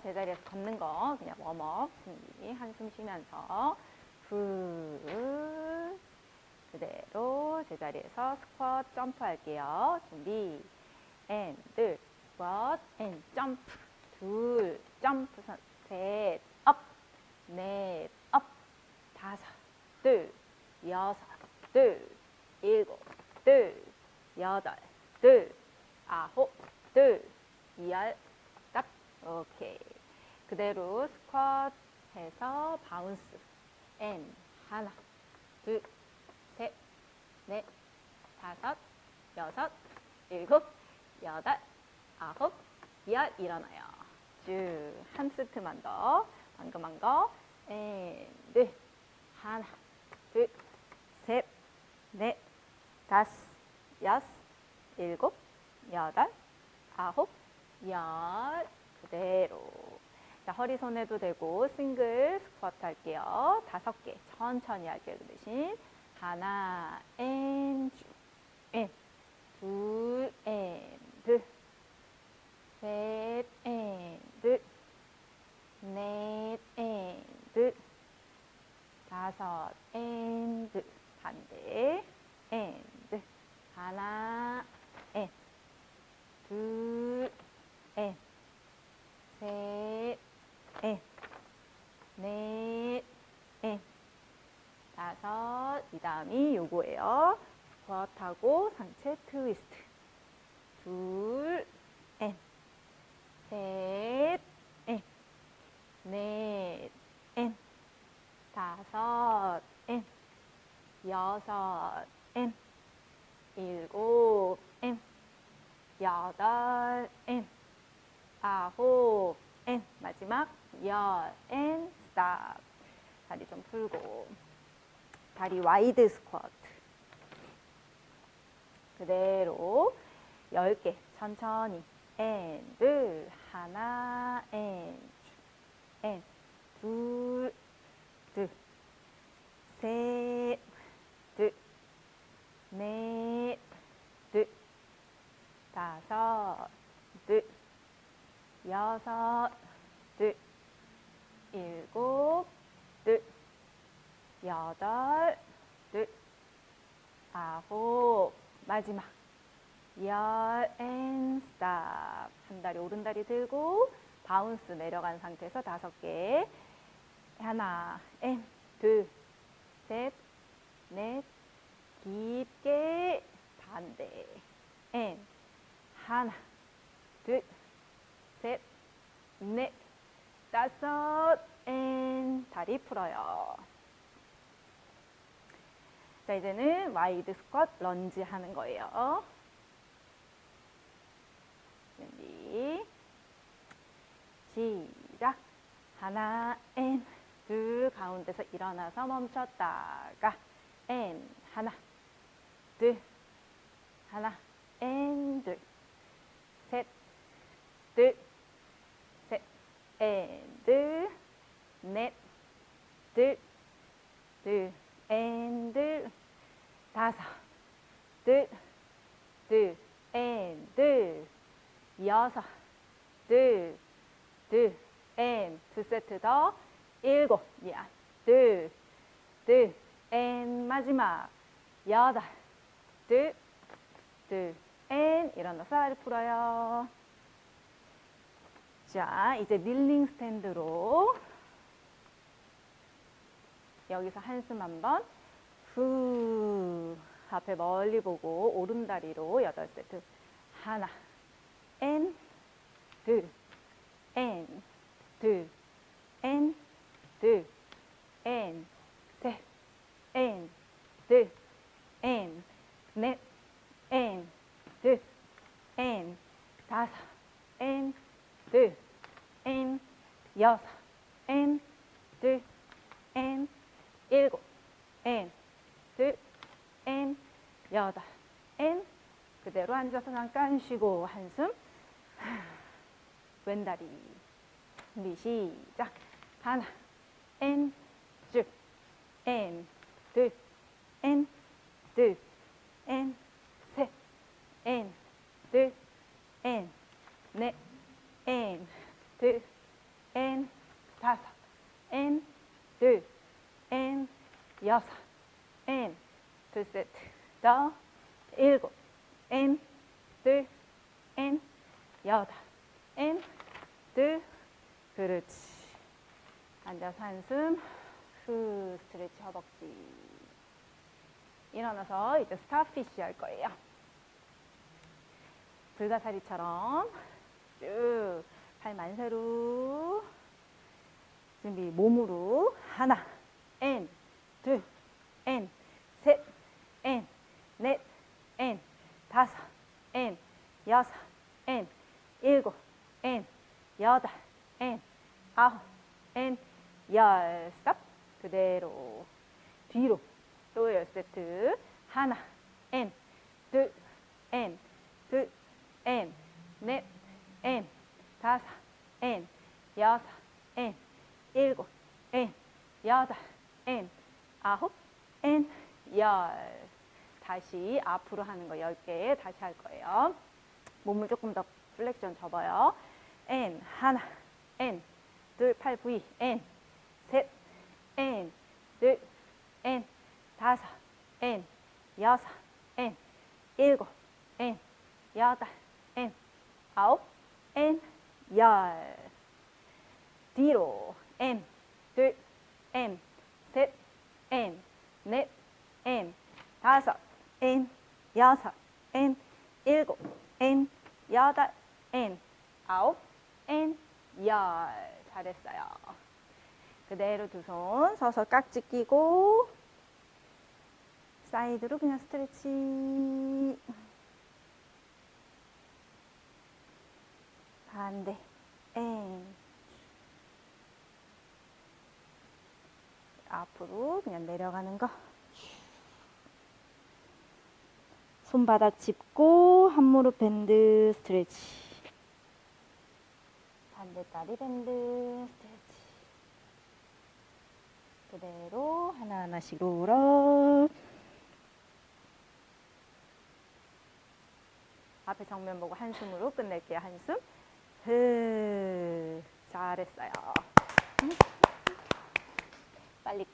제자리에서 걷는 거. 그냥 warm up 준비 한숨 쉬면서. 후 그대로 제자리에서 스쿼트 점프 할게요. 준비. and 둘 스쿼트 and 점프 둘 점프 셋 up 넷 up 다섯. 둘 여섯. 둘 일곱. 둘 여덟. 둘 아홉. 둘 열, 딱 오케이. 그대로 스쿼트 해서 bounce. And 하나 둘 셋 넷 다섯 여섯 일곱 여덟 아홉 열 일어나요. 쭉 한 세트만 더. 방금 한거. and 둘 하나 둘 셋 넷 다섯 여섯 일곱 여덟 아홉 열 그대로. 자 허리손 해도 되고 싱글 스쿼트 할게요. 다섯 개 천천히 할게요 그 대신. 하나 앤쭉 앤둘 앤드. 셋 and. 넷 and. 다섯 and. 반대 and. 하나 and. 둘, and, 셋, and, 넷, and, 다섯, 이 다음이 요거예요. 스쿼트하고 상체 트위스트. 둘, 엔, 셋, 엔, 넷, 엔, 다섯, 엔, 여섯, 엔, 일곱, 엔, 여덟, 엔, 아홉, 엔, 마지막 열, 엔, 스탑. 다리 좀 풀고. 다리 wide 스쿼트. 그대로 10개 천천히. 엔, 둘, 하나, 엔, 엔, 둘, 둘, 셋, 둘, 넷, 둘, 다섯, 둘, 여섯, 둘, 일곱, 둘, 여덟, 둘, 아홉, 마지막 열, and stop. 한 다리 오른 다리 들고 bounce 내려간 상태에서 다섯 개. 하나, and, 둘, 셋, 넷, 깊게 반대. and, 하나, 둘, 셋, 넷, 다섯, and 다리 풀어요. 자, 이제는 wide 스쿼트 런지 하는 거예요. 준비. 시작. 하나, and, 둘, 가운데서 일어나서 멈췄다가, and, 하나, 둘, 하나, and, 둘, 셋, 둘, 셋, 앤, 둘, 넷, 둘, 둘, 앤, 둘, 다섯, 둘, 둘, 앤, 둘, 여섯, 둘, 둘, 앤, 두 세트 더, 일곱, 둘, 둘, 앤, 마지막, 여덟, 둘, 둘, and, 일어나서 다리 풀어요. 자, 이제 kneeling stand로 여기서 한숨 한번 후 앞에 멀리 보고 오른다리로 여덟 세트. 하나 앤 둘, 앤, 둘, 앤, 둘, 앤, 셋, 앤, 둘, 앤, 넷, 앤, 둘, 앤, 다섯, 앤, 둘, 앤, 여섯, 앤, 둘, 앤, 일곱, 앤, 둘, 앤, 여덟, 앤, 그대로 앉아서 잠깐 쉬고 한숨. 왼다리. 준비 시작. 하나, 앤, 쭉, 앤, 둘, 앤, 둘, 앤, 셋, 앤, 둘, 앤, 넷, 앤, 둘, 둘, 앤, 여섯, 앤, 둘 세트, 더, 일곱, 앤, 둘, 앤, 여덟, 앤, 둘, 그렇지. 앉아서 한숨, 후, stretch 허벅지. 일어나서 이제 starfish 할 거예요. 불가사리처럼 쭉 발 만세로. 준비 몸으로. 하나 and, 둘, 앤, 셋, 앤, 넷, 앤, 다섯, 앤, 여섯, 앤, 일곱, 앤, 여덟, 앤, 아홉, 앤, 열, 스탑. 그대로. 뒤로. 또 열 세트. 하나, 앤, 둘, 앤, 둘, 앤, 넷, 앤, 다섯, 앤, 여섯, 앤, 일곱, 앤, 여덟, 앤, 아홉, 앤, 열. 다시 앞으로 하는 거 10개 다시 할 거예요. 몸을 조금 더 flexion 접어요. 앤, 하나, 앤, 둘, 팔 셋, 앤, 둘, 앤, 다섯, 앤, 여섯, 앤, 일곱, 앤, 여덟, 앤, 아홉, 앤, 열. 뒤로, 앤, 둘, 앤, 셋, 앤, 넷, 앤, 다섯, 앤, 여섯, 앤, 일곱, 앤, 여덟, 앤, 아홉, 앤, 열. 잘했어요. 그대로 두 손 서서 깍지 끼고 side로 그냥 stretch 반대 and 앞으로 그냥 내려가는 거. 손바닥 짚고 한 무릎 bend stretch. 반대 다리 bend stretch. 그대로 하나하나씩 롤업. 앞에 정면 보고 한숨으로 끝낼게요. 한숨. 흐 잘했어요. 음. 빨리